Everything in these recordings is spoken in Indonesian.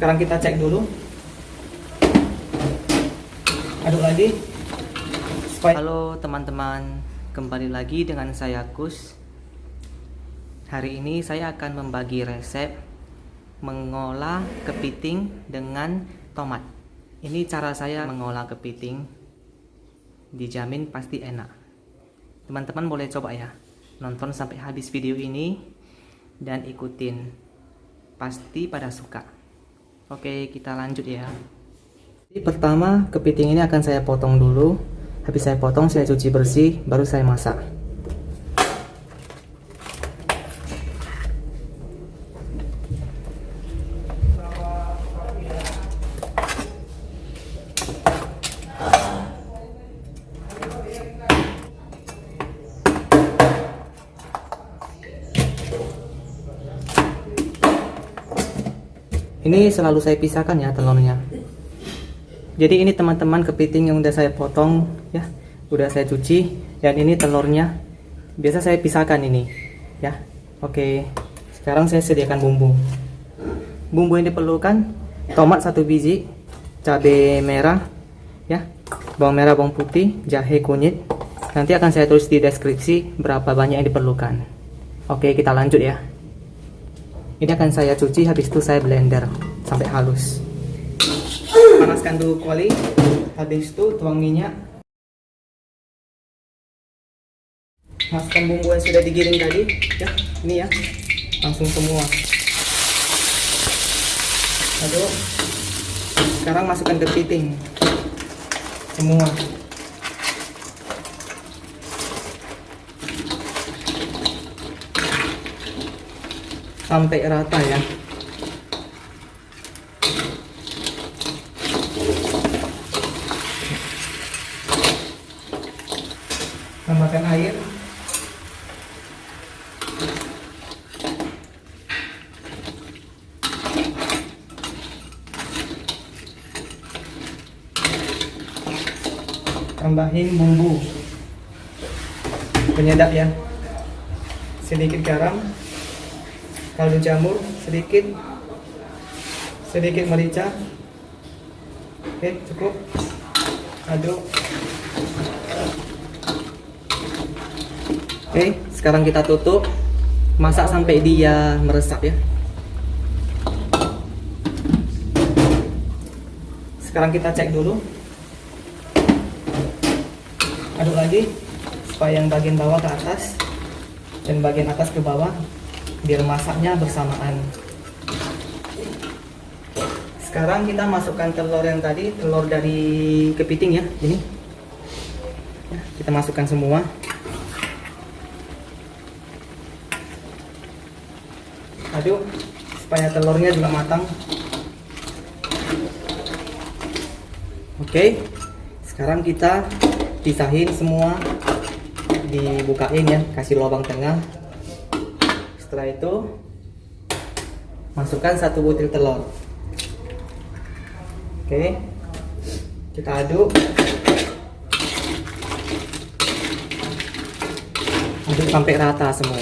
sekarang kita cek dulu. Aduk lagi. Supaya halo teman-teman. Kembali lagi dengan saya Kus. Hari ini saya akan membagi resep mengolah kepiting dengan tomat. Ini cara saya mengolah kepiting. Dijamin pasti enak. Teman-teman boleh coba ya. Nonton sampai habis video ini dan ikutin. Pasti pada suka oke kita lanjut ya. Jadi pertama kepiting ini akan saya potong dulu. Habis saya potong saya cuci bersih baru saya masak ini selalu saya pisahkan ya telurnya. Jadi ini teman-teman kepiting yang udah saya potong ya. Udah saya cuci dan ini telurnya. Biasa saya pisahkan ini ya. Oke sekarang saya sediakan bumbu. Bumbu yang diperlukan tomat satu biji cabai merah ya. Bawang merah bawang putih jahe kunyit. Nanti akan saya tulis di deskripsi berapa banyak yang diperlukan. Oke kita lanjut ya ini akan saya cuci habis itu saya blender sampai halus. Panaskan dulu kuali habis itu tuang minyak. Masukkan bumbu yang sudah digiring tadi ya ini ya. Langsung semua. Lalu sekarang masukkan kepiting semua sampai rata ya. Tambahkan air. Tambahin bumbu. Penyedap ya. Sedikit garam kaldu jamur sedikit sedikit merica. Oke cukup. Aduk. Oke sekarang kita tutup. Masak sampai dia meresap ya. Sekarang kita cek dulu. Aduk lagi supaya yang bagian bawah ke atas dan bagian atas ke bawah biar masaknya bersamaan. Sekarang kita masukkan telur yang tadi telur dari kepiting ya ini. Ya, kita masukkan semua. Aduk supaya telurnya juga matang. Oke sekarang kita pisahin semua. Dibukain ya kasih lubang tengah setelah itu masukkan satu butir telur. Oke kita aduk. Aduk sampai rata semua.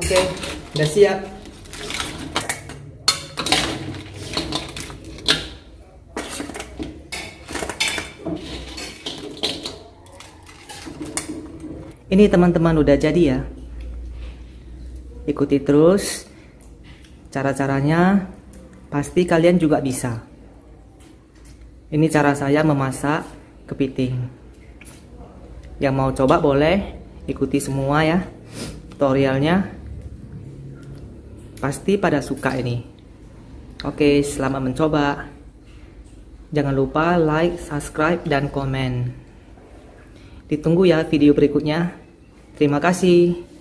Oke udah siap Ini teman-teman udah jadi ya. Ikuti terus cara-caranya, pasti kalian juga bisa. Ini cara saya memasak kepiting. Yang mau coba boleh ikuti semua ya tutorialnya. Pasti pada suka ini. Oke, selamat mencoba. Jangan lupa like, subscribe, dan komen. Ditunggu ya video berikutnya. Terima kasih.